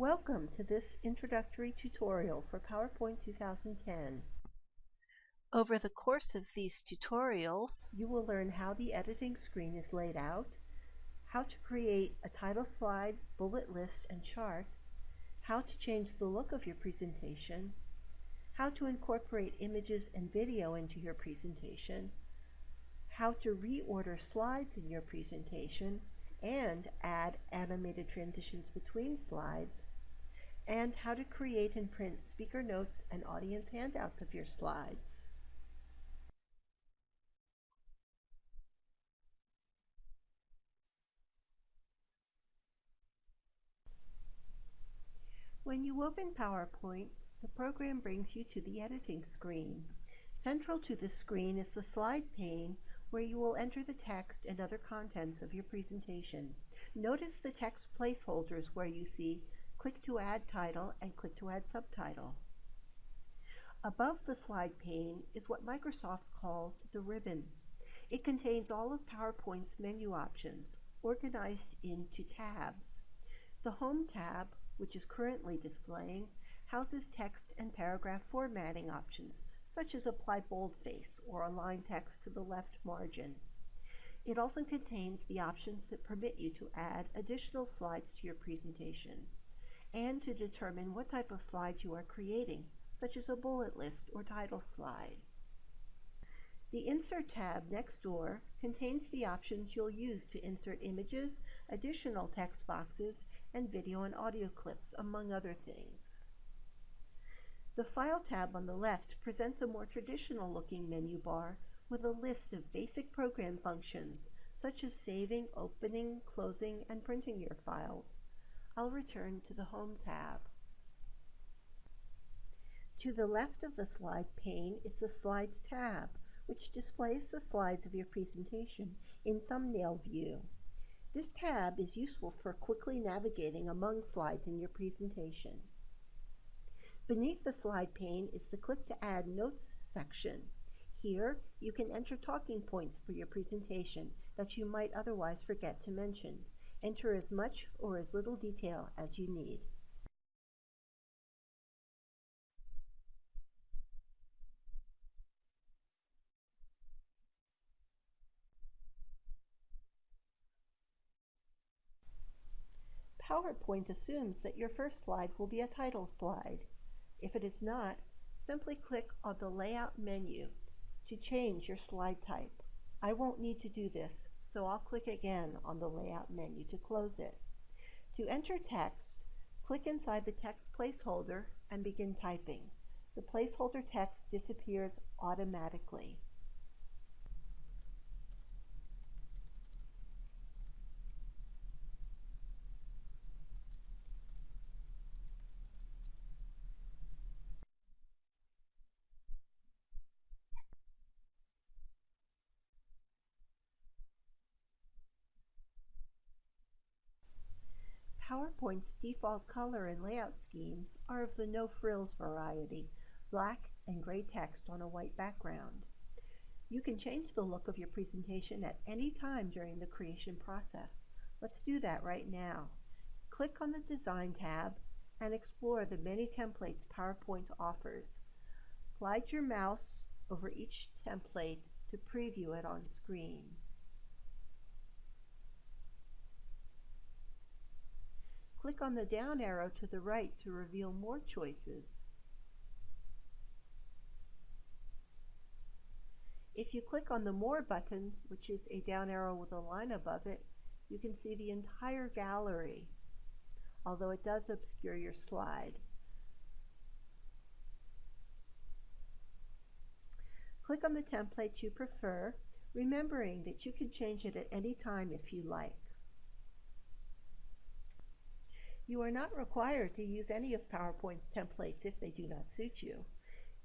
Welcome to this introductory tutorial for PowerPoint 2010. Over the course of these tutorials, you will learn how the editing screen is laid out, how to create a title slide, bullet list, and chart, how to change the look of your presentation, how to incorporate images and video into your presentation, how to reorder slides in your presentation, and add animated transitions between slides, and how to create and print speaker notes and audience handouts of your slides. When you open PowerPoint, the program brings you to the editing screen. Central to the screen is the slide pane where you will enter the text and other contents of your presentation. Notice the text placeholders where you see click to add title and click to add subtitle. Above the slide pane is what Microsoft calls the ribbon. It contains all of PowerPoint's menu options organized into tabs. The Home tab, which is currently displaying, houses text and paragraph formatting options such as apply boldface or align text to the left margin. It also contains the options that permit you to add additional slides to your presentation and to determine what type of slide you are creating, such as a bullet list or title slide. The Insert tab next door contains the options you'll use to insert images, additional text boxes, and video and audio clips, among other things. The File tab on the left presents a more traditional looking menu bar with a list of basic program functions such as saving, opening, closing, and printing your files. I'll return to the Home tab. To the left of the slide pane is the Slides tab, which displays the slides of your presentation in thumbnail view. This tab is useful for quickly navigating among slides in your presentation. Beneath the slide pane is the Click to Add Notes section. Here, you can enter talking points for your presentation that you might otherwise forget to mention. Enter as much or as little detail as you need. PowerPoint assumes that your first slide will be a title slide. If it is not, simply click on the Layout menu to change your slide type. I won't need to do this, so I'll click again on the Layout menu to close it. To enter text, click inside the text placeholder and begin typing. The placeholder text disappears automatically. PowerPoint's default color and layout schemes are of the no frills variety, black and gray text on a white background. You can change the look of your presentation at any time during the creation process. Let's do that right now. Click on the Design tab and explore the many templates PowerPoint offers. Glide your mouse over each template to preview it on screen. Click on the down arrow to the right to reveal more choices. If you click on the More button, which is a down arrow with a line above it, you can see the entire gallery, although it does obscure your slide. Click on the template you prefer, remembering that you can change it at any time if you like. You are not required to use any of PowerPoint's templates if they do not suit you.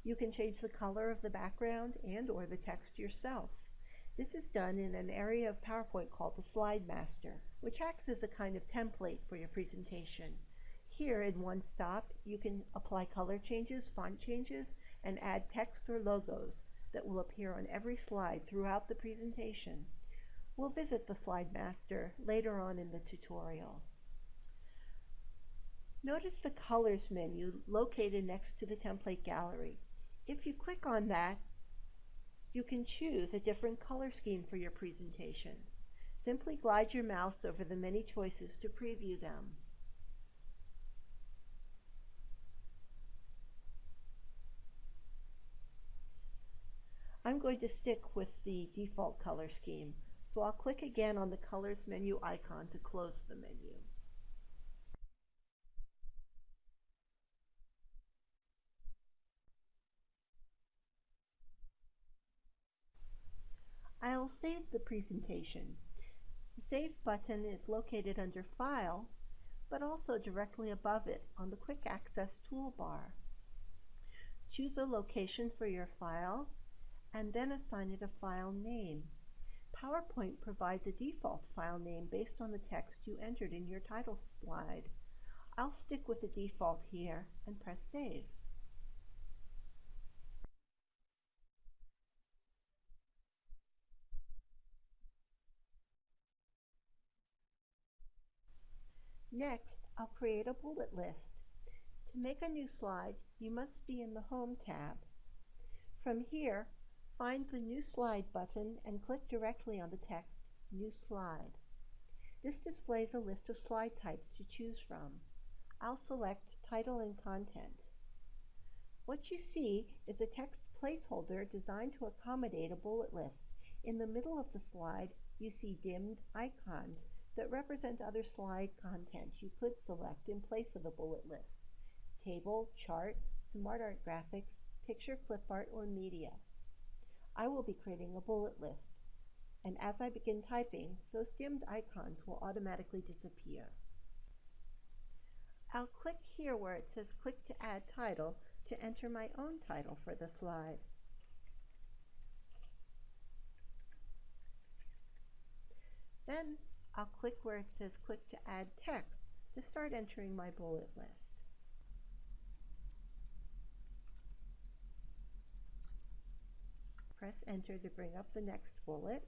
You can change the color of the background and or the text yourself. This is done in an area of PowerPoint called the Slide Master, which acts as a kind of template for your presentation. Here in one stop, you can apply color changes, font changes, and add text or logos that will appear on every slide throughout the presentation. We'll visit the Slide Master later on in the tutorial. Notice the Colors menu located next to the template gallery. If you click on that, you can choose a different color scheme for your presentation. Simply glide your mouse over the many choices to preview them. I'm going to stick with the default color scheme, so I'll click again on the Colors menu icon to close the menu. I'll save the presentation. The Save button is located under File, but also directly above it on the Quick Access toolbar. Choose a location for your file and then assign it a file name. PowerPoint provides a default file name based on the text you entered in your title slide. I'll stick with the default here and press Save. Next, I'll create a bullet list. To make a new slide, you must be in the Home tab. From here, find the New Slide button and click directly on the text New Slide. This displays a list of slide types to choose from. I'll select Title and Content. What you see is a text placeholder designed to accommodate a bullet list. In the middle of the slide, you see dimmed icons that represent other slide content you could select in place of the bullet list. Table, chart, smart art graphics, picture clip art, or media. I will be creating a bullet list, and as I begin typing, those dimmed icons will automatically disappear. I'll click here where it says click to add title to enter my own title for the slide. Then I'll click where it says click to add text to start entering my bullet list. Press enter to bring up the next bullet.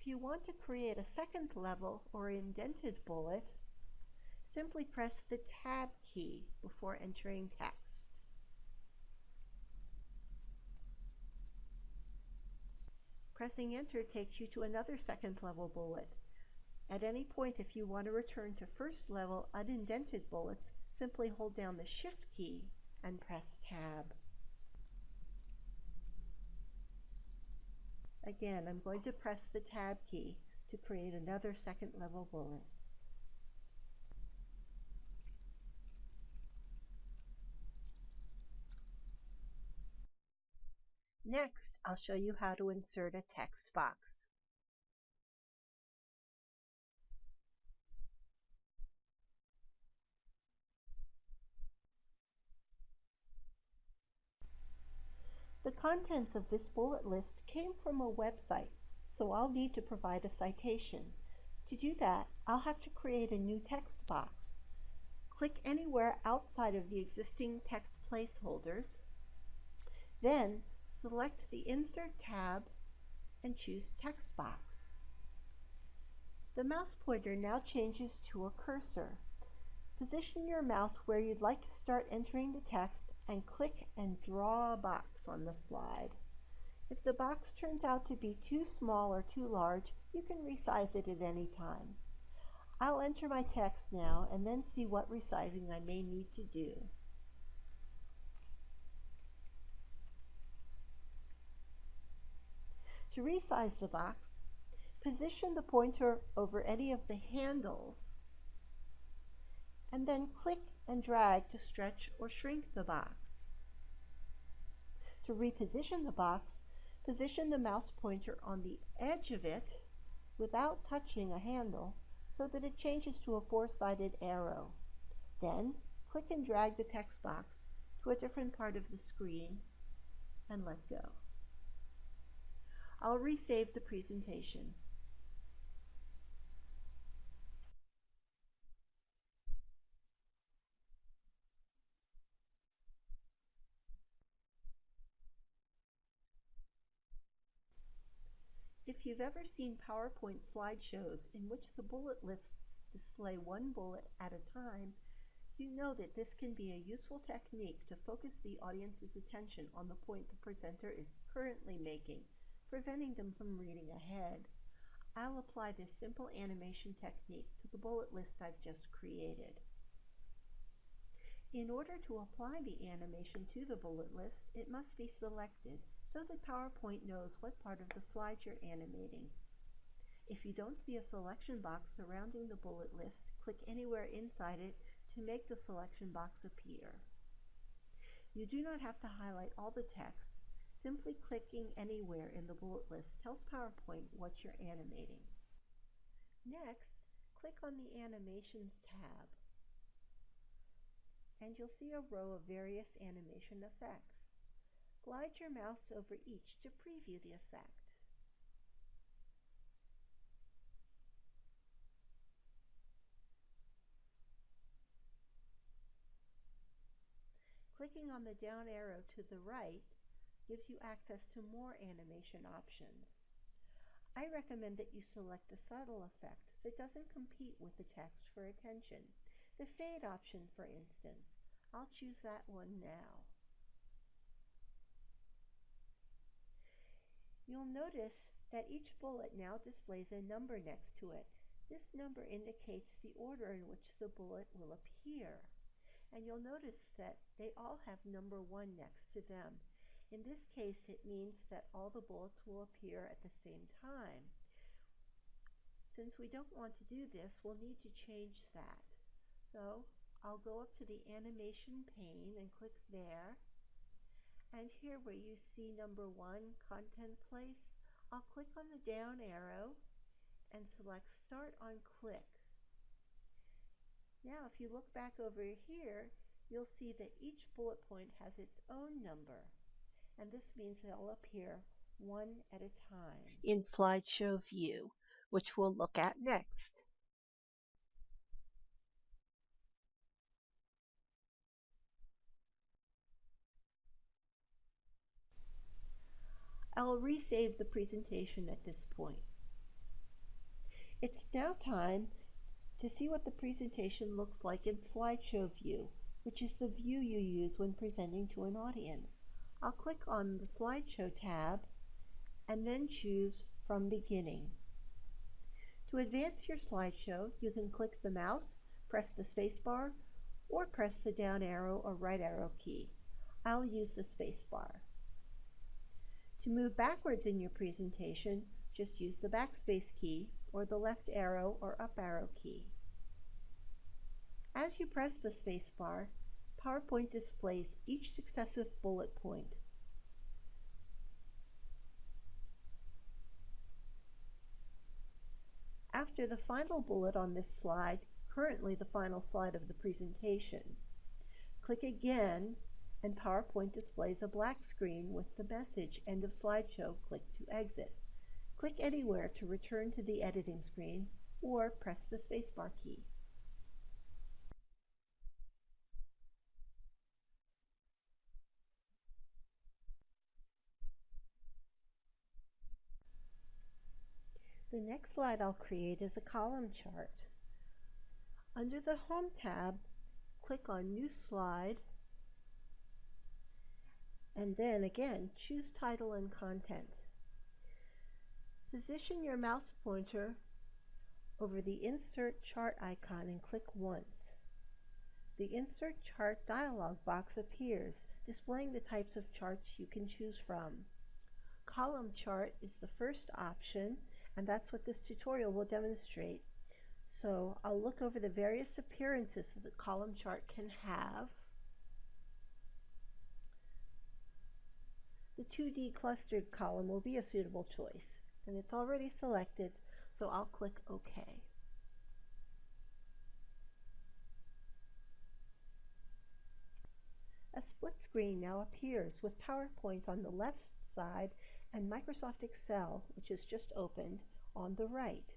If you want to create a second level or indented bullet, simply press the Tab key before entering text. Pressing enter takes you to another second level bullet. At any point if you want to return to first level unindented bullets, simply hold down the shift key and press tab. Again, I'm going to press the tab key to create another second level bullet. Next, I'll show you how to insert a text box. The contents of this bullet list came from a website, so I'll need to provide a citation. To do that, I'll have to create a new text box. Click anywhere outside of the existing text placeholders. Then select the Insert tab and choose Text Box. The mouse pointer now changes to a cursor. Position your mouse where you'd like to start entering the text and click and draw a box on the slide. If the box turns out to be too small or too large, you can resize it at any time. I'll enter my text now and then see what resizing I may need to do. To resize the box, position the pointer over any of the handles and then click and drag to stretch or shrink the box. To reposition the box, position the mouse pointer on the edge of it without touching a handle so that it changes to a four-sided arrow. Then click and drag the text box to a different part of the screen and let go. I'll resave the presentation. If you've ever seen PowerPoint slideshows in which the bullet lists display one bullet at a time, you know that this can be a useful technique to focus the audience's attention on the point the presenter is currently making, preventing them from reading ahead. I'll apply this simple animation technique to the bullet list I've just created. In order to apply the animation to the bullet list, it must be selected so that PowerPoint knows what part of the slide you're animating. If you don't see a selection box surrounding the bullet list, click anywhere inside it to make the selection box appear. You do not have to highlight all the text. Simply clicking anywhere in the bullet list tells PowerPoint what you're animating. Next, click on the Animations tab and you'll see a row of various animation effects. Glide your mouse over each to preview the effect. Clicking on the down arrow to the right gives you access to more animation options. I recommend that you select a subtle effect that doesn't compete with the text for attention. The fade option, for instance, I'll choose that one now. You'll notice that each bullet now displays a number next to it. This number indicates the order in which the bullet will appear. And you'll notice that they all have number one next to them. In this case, it means that all the bullets will appear at the same time. Since we don't want to do this, we'll need to change that. So I'll go up to the animation pane and click there. And here where you see number one, content place, I'll click on the down arrow and select start on click. Now if you look back over here, you'll see that each bullet point has its own number. And this means they'll appear one at a time in slideshow view, which we'll look at next. I'll resave the presentation at this point. It's now time to see what the presentation looks like in slideshow view, which is the view you use when presenting to an audience. I'll click on the slideshow tab and then choose from beginning. To advance your slideshow, you can click the mouse, press the spacebar, or press the down arrow or right arrow key. I'll use the spacebar. To move backwards in your presentation, just use the backspace key or the left arrow or up arrow key. As you press the spacebar, PowerPoint displays each successive bullet point. After the final bullet on this slide, currently the final slide of the presentation, click again and PowerPoint displays a black screen with the message End of Slideshow, click to exit. Click anywhere to return to the editing screen or press the spacebar key. The next slide I'll create is a column chart. Under the Home tab, click on New Slide and then again choose title and content. Position your mouse pointer over the Insert Chart icon and click once. The Insert Chart dialog box appears, displaying the types of charts you can choose from. Column chart is the first option, and that's what this tutorial will demonstrate. So I'll look over the various appearances that the column chart can have. the 2D clustered column will be a suitable choice. And it's already selected, so I'll click OK. A split screen now appears with PowerPoint on the left side and Microsoft Excel, which is just opened, on the right.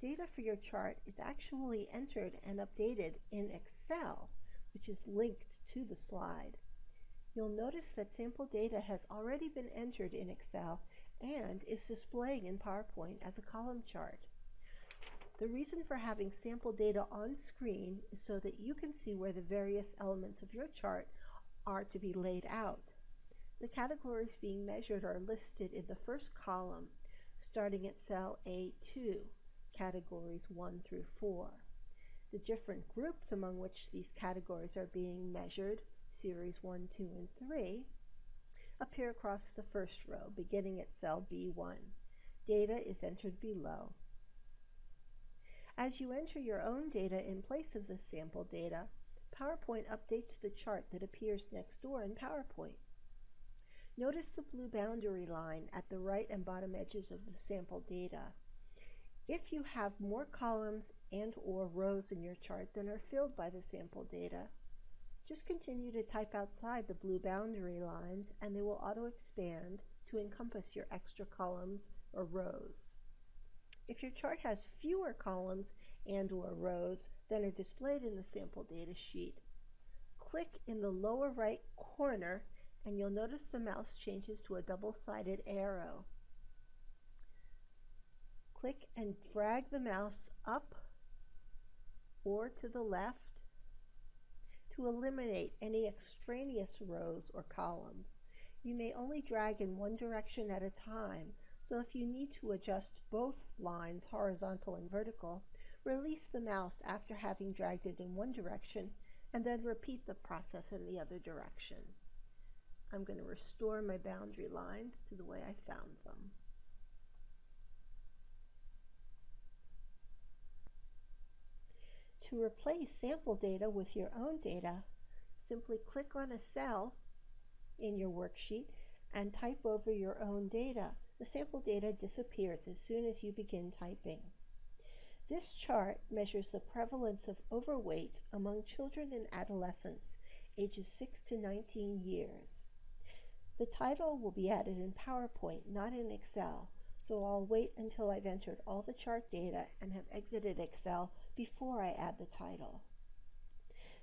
Data for your chart is actually entered and updated in Excel, which is linked to the slide. You'll notice that sample data has already been entered in Excel and is displaying in PowerPoint as a column chart. The reason for having sample data on screen is so that you can see where the various elements of your chart are to be laid out. The categories being measured are listed in the first column, starting at cell A2, categories 1 through 4. The different groups among which these categories are being measured, series 1, 2, and 3, appear across the first row, beginning at cell B1. Data is entered below. As you enter your own data in place of the sample data, PowerPoint updates the chart that appears next door in PowerPoint. Notice the blue boundary line at the right and bottom edges of the sample data. If you have more columns and or rows in your chart than are filled by the sample data, just continue to type outside the blue boundary lines and they will auto-expand to encompass your extra columns or rows. If your chart has fewer columns and or rows than are displayed in the sample data sheet, click in the lower right corner and you'll notice the mouse changes to a double-sided arrow. Click and drag the mouse up or to the left to eliminate any extraneous rows or columns. You may only drag in one direction at a time, so if you need to adjust both lines, horizontal and vertical, release the mouse after having dragged it in one direction and then repeat the process in the other direction. I'm going to restore my boundary lines to the way I found them. To replace sample data with your own data, simply click on a cell in your worksheet and type over your own data. The sample data disappears as soon as you begin typing. This chart measures the prevalence of overweight among children and adolescents ages 6 to 19 years. The title will be added in PowerPoint, not in Excel, so I'll wait until I've entered all the chart data and have exited Excel before I add the title.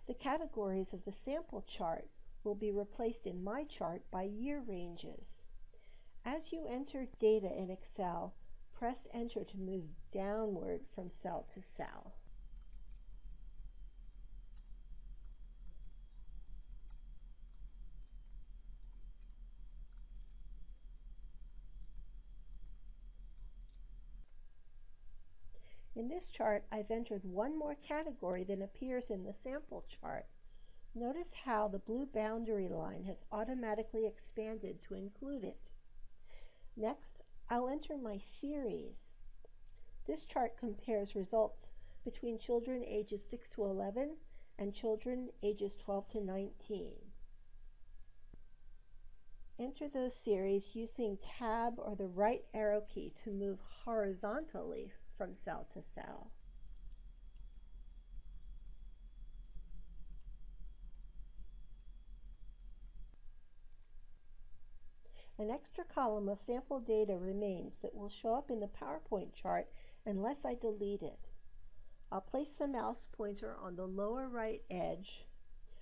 The categories of the sample chart will be replaced in my chart by year ranges. As you enter data in Excel, press Enter to move downward from cell to cell. In this chart, I've entered one more category than appears in the sample chart. Notice how the blue boundary line has automatically expanded to include it. Next, I'll enter my series. This chart compares results between children ages 6 to 11 and children ages 12 to 19. Enter those series using tab or the right arrow key to move horizontally from cell to cell. An extra column of sample data remains that will show up in the PowerPoint chart unless I delete it. I'll place the mouse pointer on the lower right edge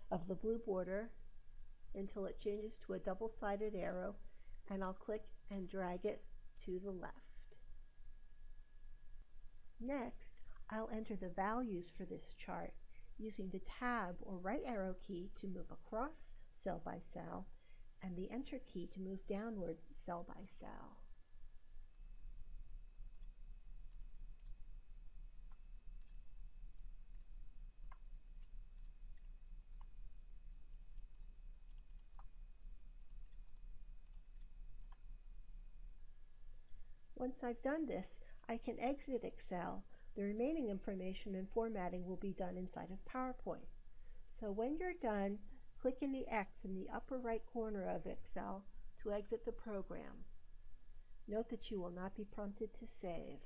of the blue border until it changes to a double-sided arrow and I'll click and drag it to the left. Next, I'll enter the values for this chart using the tab or right arrow key to move across cell by cell and the enter key to move downward cell by cell. Once I've done this, I can exit Excel. The remaining information and formatting will be done inside of PowerPoint. So when you're done, click in the X in the upper right corner of Excel to exit the program. Note that you will not be prompted to save.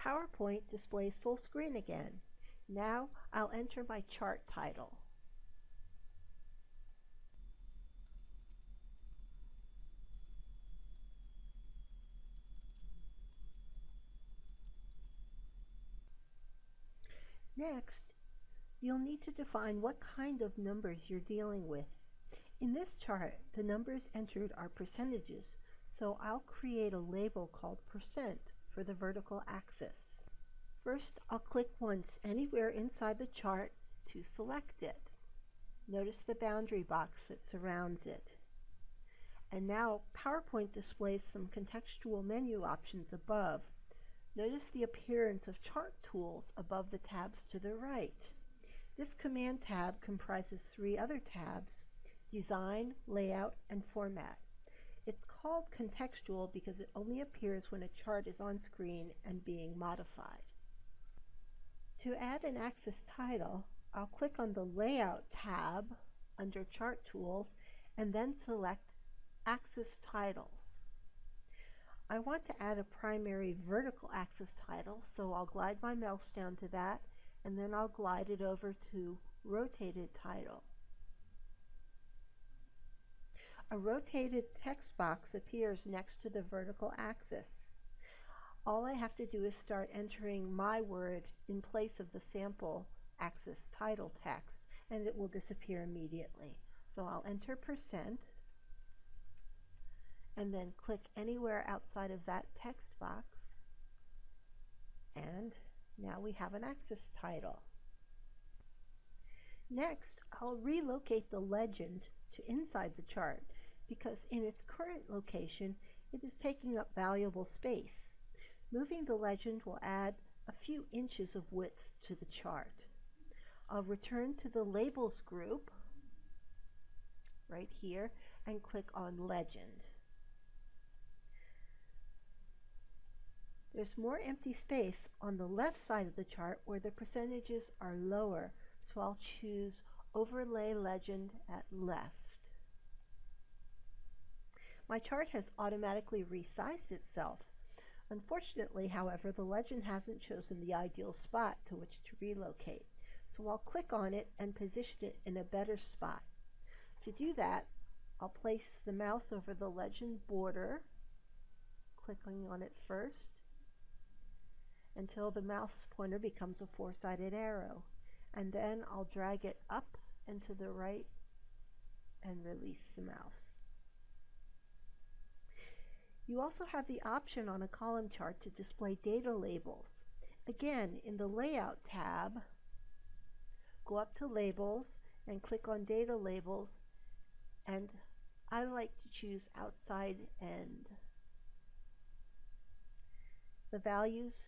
PowerPoint displays full screen again. Now I'll enter my chart title. Next, you'll need to define what kind of numbers you're dealing with. In this chart, the numbers entered are percentages, So I'll create a label called percent for the vertical axis. First, I'll click once anywhere inside the chart to select it. Notice the boundary box that surrounds it. And now PowerPoint displays some contextual menu options above. Notice the appearance of chart tools above the tabs to the right. This command tab comprises three other tabs, Design, Layout, and Format. It's called contextual because it only appears when a chart is on screen and being modified. To add an axis title, I'll click on the Layout tab under Chart Tools and then select Axis Titles. I want to add a primary vertical axis title, so I'll glide my mouse down to that and then I'll glide it over to Rotated Title. A rotated text box appears next to the vertical axis. All I have to do is start entering my word in place of the sample axis title text and it will disappear immediately. So I'll enter percent and then click anywhere outside of that text box and now we have an axis title. Next, I'll relocate the legend to inside the chart because in its current location it is taking up valuable space. Moving the legend will add a few inches of width to the chart. I'll return to the Labels group right here and click on Legend. There's more empty space on the left side of the chart where the percentages are lower, so I'll choose Overlay Legend at left. My chart has automatically resized itself. Unfortunately, however, the legend hasn't chosen the ideal spot to which to relocate. So I'll click on it and position it in a better spot. To do that, I'll place the mouse over the legend border, clicking on it first, until the mouse pointer becomes a four-sided arrow. And then I'll drag it up and to the right and release the mouse. You also have the option on a column chart to display data labels. Again, in the Layout tab, go up to Labels and click on Data Labels and I like to choose outside end. The values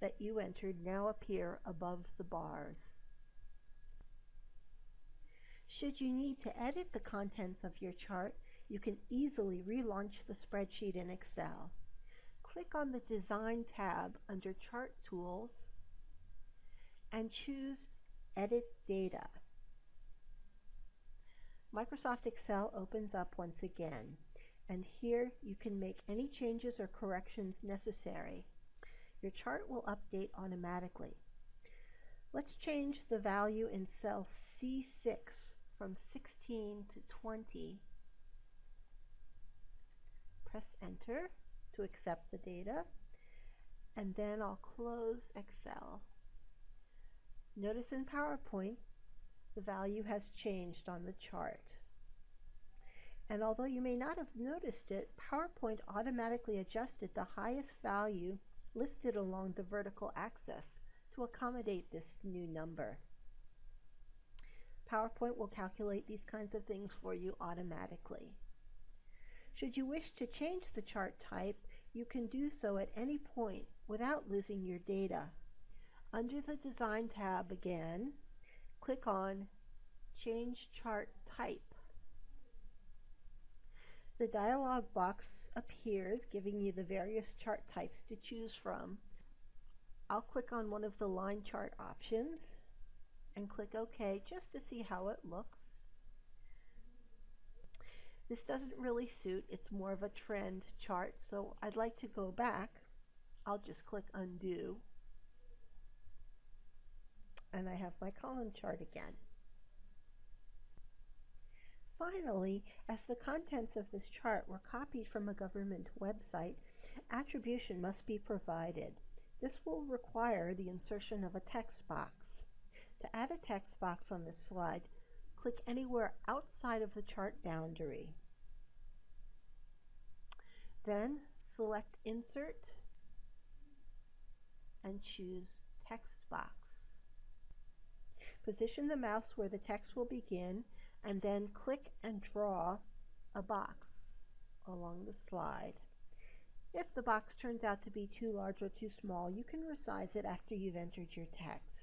that you entered now appear above the bars. Should you need to edit the contents of your chart, you can easily relaunch the spreadsheet in Excel. Click on the Design tab under Chart Tools and choose Edit Data. Microsoft Excel opens up once again, and here you can make any changes or corrections necessary. Your chart will update automatically. Let's change the value in cell C6 from 16 to 20. Press enter to accept the data and then I'll close Excel. Notice in PowerPoint the value has changed on the chart. And although you may not have noticed it, PowerPoint automatically adjusted the highest value listed along the vertical axis to accommodate this new number. PowerPoint will calculate these kinds of things for you automatically. Should you wish to change the chart type, you can do so at any point without losing your data. Under the Design tab again, click on Change Chart Type. The dialog box appears giving you the various chart types to choose from. I'll click on one of the line chart options and click OK just to see how it looks. This doesn't really suit, it's more of a trend chart, so I'd like to go back. I'll just click undo and I have my column chart again. Finally, as the contents of this chart were copied from a government website, attribution must be provided. This will require the insertion of a text box. To add a text box on this slide, click anywhere outside of the chart boundary. Then select Insert and choose Text Box. Position the mouse where the text will begin and then click and draw a box along the slide. If the box turns out to be too large or too small, you can resize it after you've entered your text.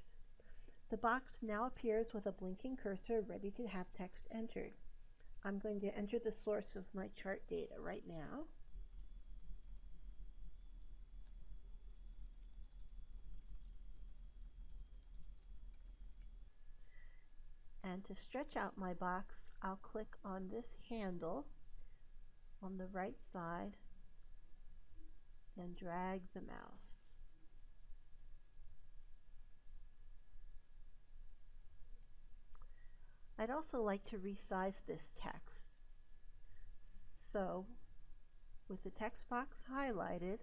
The box now appears with a blinking cursor ready to have text entered. I'm going to enter the source of my chart data right now. And to stretch out my box, I'll click on this handle on the right side and drag the mouse. I'd also like to resize this text. So, with the text box highlighted,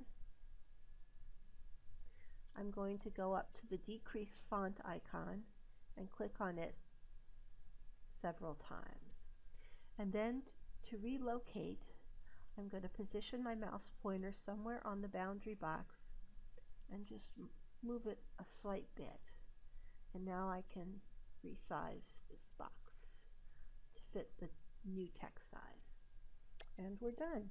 I'm going to go up to the decrease font icon and click on it several times. And then to relocate, I'm going to position my mouse pointer somewhere on the boundary box and just move it a slight bit. And now I can resize this box to fit the new text size. And we're done.